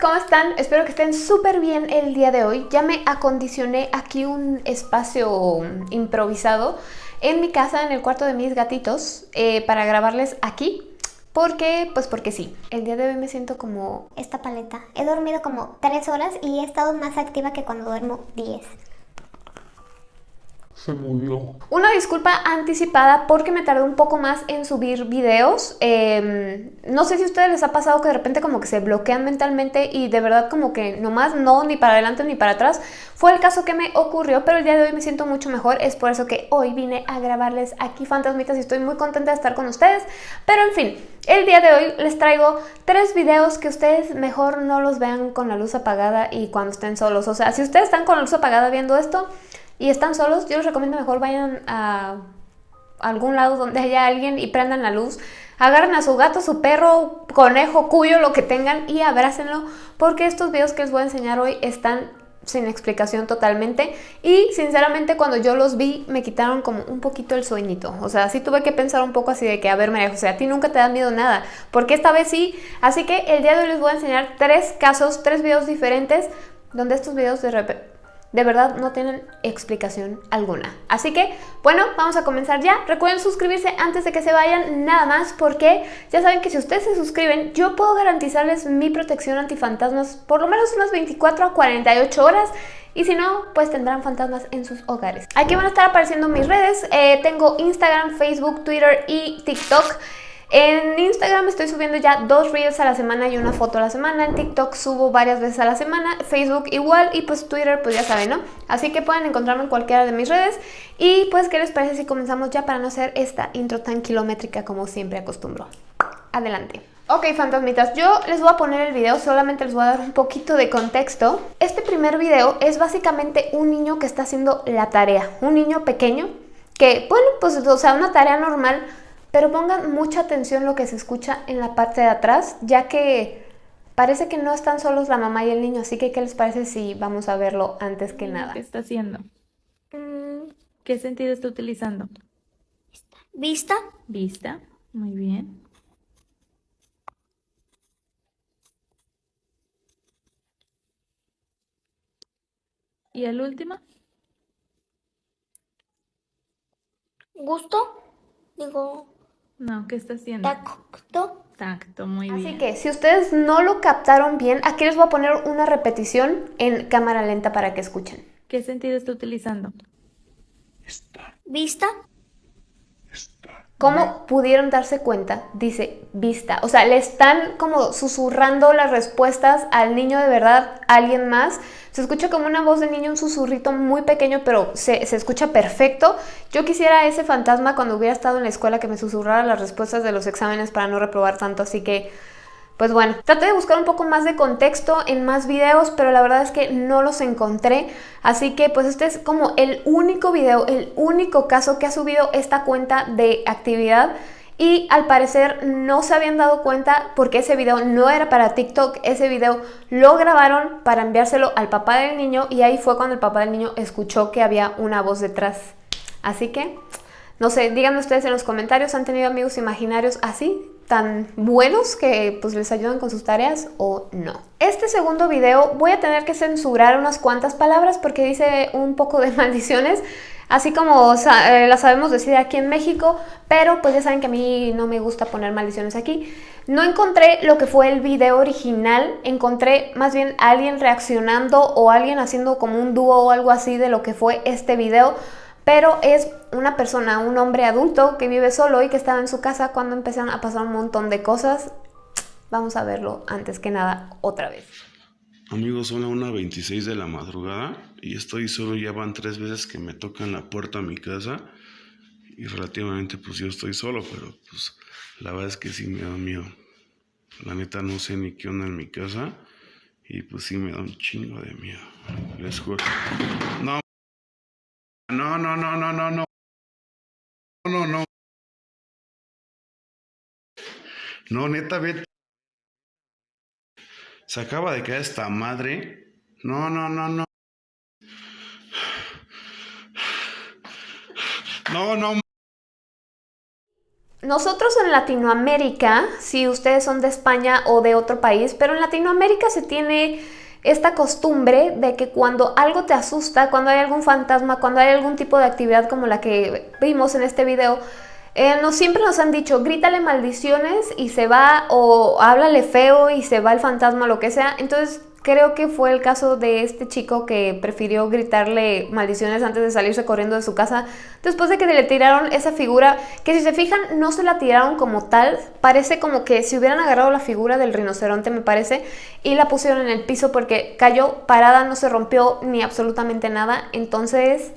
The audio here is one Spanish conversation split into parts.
¿cómo están? Espero que estén súper bien el día de hoy. Ya me acondicioné aquí un espacio improvisado en mi casa, en el cuarto de mis gatitos, eh, para grabarles aquí. Porque, pues porque sí, el día de hoy me siento como... Esta paleta. He dormido como 3 horas y he estado más activa que cuando duermo 10 se murió. Una disculpa anticipada porque me tardé un poco más en subir videos. Em, no sé si a ustedes les ha pasado que de repente como que se bloquean mentalmente y de verdad como que nomás no, ni para adelante ni para atrás. Fue el caso que me ocurrió, pero el día de hoy me siento mucho mejor. Es por eso que hoy vine a grabarles aquí Fantasmitas y estoy muy contenta de estar con ustedes. Pero en fin, el día de hoy les traigo tres videos que ustedes mejor no los vean con la luz apagada y cuando estén solos. O sea, si ustedes están con la luz apagada viendo esto y están solos, yo les recomiendo mejor vayan a algún lado donde haya alguien y prendan la luz. Agarren a su gato, su perro, conejo, cuyo, lo que tengan y abrácenlo porque estos videos que les voy a enseñar hoy están sin explicación totalmente y sinceramente cuando yo los vi me quitaron como un poquito el sueñito, o sea, sí tuve que pensar un poco así de que, a ver María José, a ti nunca te da miedo nada, porque esta vez sí, así que el día de hoy les voy a enseñar tres casos, tres videos diferentes donde estos videos de de verdad no tienen explicación alguna. Así que, bueno, vamos a comenzar ya. Recuerden suscribirse antes de que se vayan, nada más, porque ya saben que si ustedes se suscriben, yo puedo garantizarles mi protección antifantasmas por lo menos unas 24 a 48 horas. Y si no, pues tendrán fantasmas en sus hogares. Aquí van a estar apareciendo mis redes. Eh, tengo Instagram, Facebook, Twitter y TikTok. En Instagram estoy subiendo ya dos reels a la semana y una foto a la semana. En TikTok subo varias veces a la semana. Facebook igual y pues Twitter pues ya saben, ¿no? Así que pueden encontrarme en cualquiera de mis redes. Y pues, ¿qué les parece si comenzamos ya para no hacer esta intro tan kilométrica como siempre acostumbro? Adelante. Ok, fantasmitas, yo les voy a poner el video, solamente les voy a dar un poquito de contexto. Este primer video es básicamente un niño que está haciendo la tarea, un niño pequeño que, bueno, pues, o sea, una tarea normal pero pongan mucha atención lo que se escucha en la parte de atrás, ya que parece que no están solos la mamá y el niño, así que ¿qué les parece si vamos a verlo antes que nada? ¿Qué está haciendo? Mm. ¿Qué sentido está utilizando? Vista. Vista, muy bien. ¿Y el último? Gusto. Digo, no, ¿qué está haciendo? Tacto. Tacto, muy bien. Así que si ustedes no lo captaron bien, aquí les voy a poner una repetición en cámara lenta para que escuchen. ¿Qué sentido está utilizando? Está. Vista. ¿Cómo pudieron darse cuenta? Dice vista. O sea, le están como susurrando las respuestas al niño de verdad, a alguien más. Se escucha como una voz de niño, un susurrito muy pequeño, pero se, se, escucha perfecto. Yo quisiera ese fantasma cuando hubiera estado en la escuela que me susurrara las respuestas de los exámenes para no reprobar tanto, así que... Pues bueno, traté de buscar un poco más de contexto en más videos, pero la verdad es que no los encontré. Así que pues este es como el único video, el único caso que ha subido esta cuenta de actividad y al parecer no se habían dado cuenta porque ese video no era para TikTok, ese video lo grabaron para enviárselo al papá del niño y ahí fue cuando el papá del niño escuchó que había una voz detrás. Así que, no sé, díganme ustedes en los comentarios, ¿han tenido amigos imaginarios así? tan buenos que pues les ayudan con sus tareas o no. Este segundo video voy a tener que censurar unas cuantas palabras porque dice un poco de maldiciones así como eh, la sabemos decir aquí en México, pero pues ya saben que a mí no me gusta poner maldiciones aquí. No encontré lo que fue el video original, encontré más bien alguien reaccionando o alguien haciendo como un dúo o algo así de lo que fue este video, pero es una persona, un hombre adulto que vive solo y que estaba en su casa cuando empezaron a pasar un montón de cosas. Vamos a verlo antes que nada otra vez. Amigos, son las 1.26 de la madrugada y estoy solo, ya van tres veces que me tocan la puerta a mi casa y relativamente pues yo estoy solo, pero pues la verdad es que sí me da miedo. La neta no sé ni qué onda en mi casa y pues sí me da un chingo de miedo. Les juro. No, no, no, no, no, no, no. No, no. No, neta, vete. Se acaba de caer esta madre. No, no, no, no. No, no. Nosotros en Latinoamérica, si ustedes son de España o de otro país, pero en Latinoamérica se tiene esta costumbre de que cuando algo te asusta, cuando hay algún fantasma, cuando hay algún tipo de actividad como la que vimos en este video, eh, siempre nos han dicho, grítale maldiciones y se va, o háblale feo y se va el fantasma, lo que sea. Entonces creo que fue el caso de este chico que prefirió gritarle maldiciones antes de salirse corriendo de su casa, después de que le tiraron esa figura, que si se fijan no se la tiraron como tal, parece como que si hubieran agarrado la figura del rinoceronte me parece, y la pusieron en el piso porque cayó parada, no se rompió ni absolutamente nada, entonces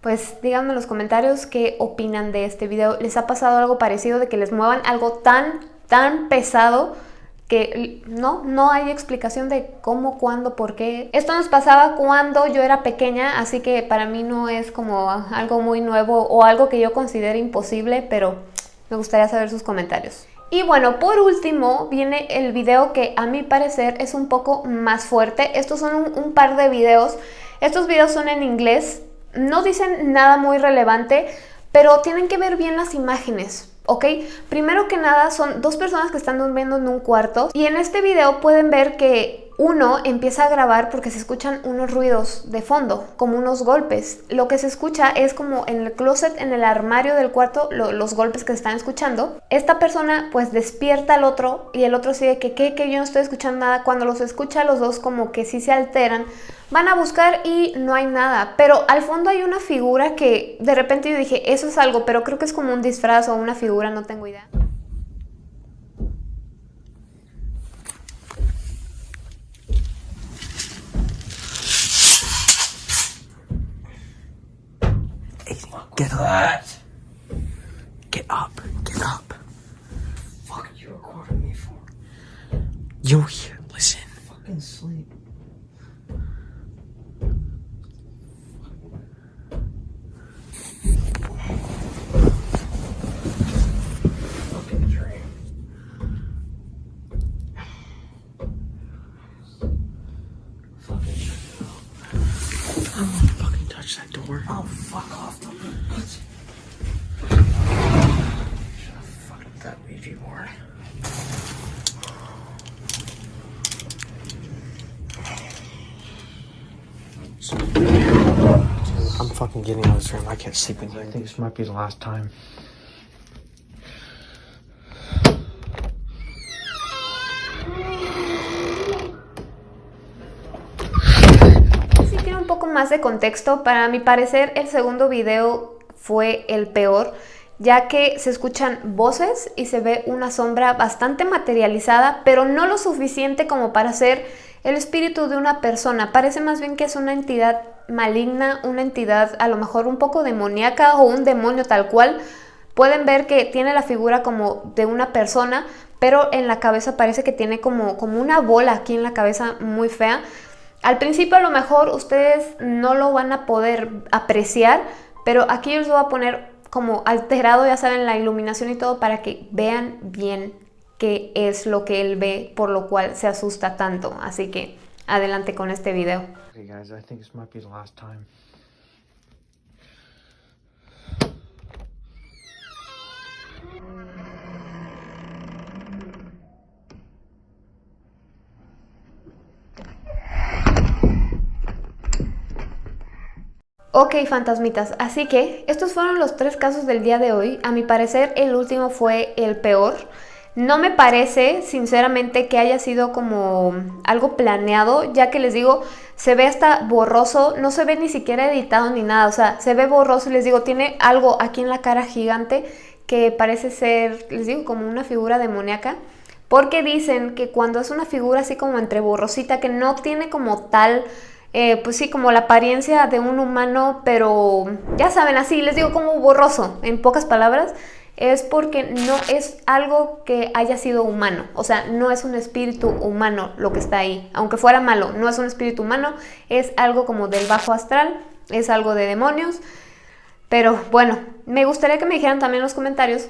pues díganme en los comentarios qué opinan de este video. ¿Les ha pasado algo parecido de que les muevan algo tan, tan pesado que no, no hay explicación de cómo, cuándo, por qué. Esto nos pasaba cuando yo era pequeña, así que para mí no es como algo muy nuevo o algo que yo considere imposible, pero me gustaría saber sus comentarios. Y bueno, por último viene el video que a mi parecer es un poco más fuerte. Estos son un, un par de videos. Estos videos son en inglés, no dicen nada muy relevante, pero tienen que ver bien las imágenes, ¿ok? Primero que nada son dos personas que están durmiendo en un cuarto y en este video pueden ver que uno empieza a grabar porque se escuchan unos ruidos de fondo, como unos golpes. Lo que se escucha es como en el closet, en el armario del cuarto, los golpes que se están escuchando. Esta persona pues despierta al otro y el otro sigue que, ¿qué? Que yo no estoy escuchando nada. Cuando los escucha los dos como que sí se alteran, van a buscar y no hay nada. Pero al fondo hay una figura que de repente yo dije, eso es algo, pero creo que es como un disfraz o una figura, no tengo idea. Get up. Get up. Get up. Fuck you recording me for? You're here. Listen. Fucking sleep. Fucking dream. Fucking it out. I won't fucking touch that door. Oh, fuck off. Don't be bitch. Should have fucked that Ouija board. I'm fucking getting out of this room. I can't sleep in here. I think this might be the last time. Más de contexto, para mi parecer el segundo video fue el peor, ya que se escuchan voces y se ve una sombra bastante materializada, pero no lo suficiente como para ser el espíritu de una persona. Parece más bien que es una entidad maligna, una entidad a lo mejor un poco demoníaca o un demonio tal cual. Pueden ver que tiene la figura como de una persona, pero en la cabeza parece que tiene como, como una bola aquí en la cabeza muy fea. Al principio a lo mejor ustedes no lo van a poder apreciar, pero aquí yo les voy a poner como alterado, ya saben, la iluminación y todo para que vean bien qué es lo que él ve, por lo cual se asusta tanto. Así que adelante con este video. Guys. Ok, fantasmitas, así que estos fueron los tres casos del día de hoy. A mi parecer el último fue el peor. No me parece, sinceramente, que haya sido como algo planeado, ya que les digo, se ve hasta borroso, no se ve ni siquiera editado ni nada, o sea, se ve borroso y les digo, tiene algo aquí en la cara gigante que parece ser, les digo, como una figura demoníaca. Porque dicen que cuando es una figura así como entre borrosita, que no tiene como tal eh, pues sí, como la apariencia de un humano, pero ya saben, así les digo como borroso, en pocas palabras, es porque no es algo que haya sido humano, o sea, no es un espíritu humano lo que está ahí, aunque fuera malo, no es un espíritu humano, es algo como del bajo astral, es algo de demonios, pero bueno, me gustaría que me dijeran también en los comentarios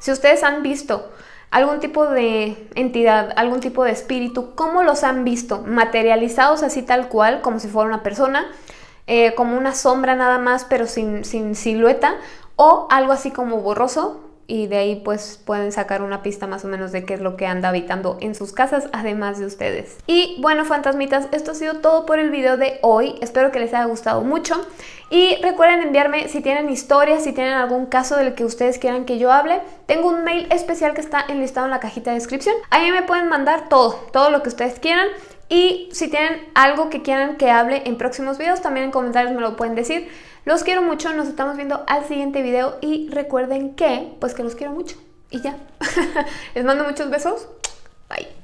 si ustedes han visto algún tipo de entidad, algún tipo de espíritu, ¿cómo los han visto? Materializados así tal cual, como si fuera una persona, eh, como una sombra nada más, pero sin, sin silueta, o algo así como borroso, y de ahí pues pueden sacar una pista más o menos de qué es lo que anda habitando en sus casas además de ustedes. Y bueno fantasmitas, esto ha sido todo por el video de hoy, espero que les haya gustado mucho. Y recuerden enviarme si tienen historias, si tienen algún caso del que ustedes quieran que yo hable, tengo un mail especial que está enlistado en la cajita de descripción, ahí me pueden mandar todo, todo lo que ustedes quieran. Y si tienen algo que quieran que hable en próximos videos, también en comentarios me lo pueden decir. Los quiero mucho, nos estamos viendo al siguiente video y recuerden que, pues que los quiero mucho. Y ya. Les mando muchos besos. Bye.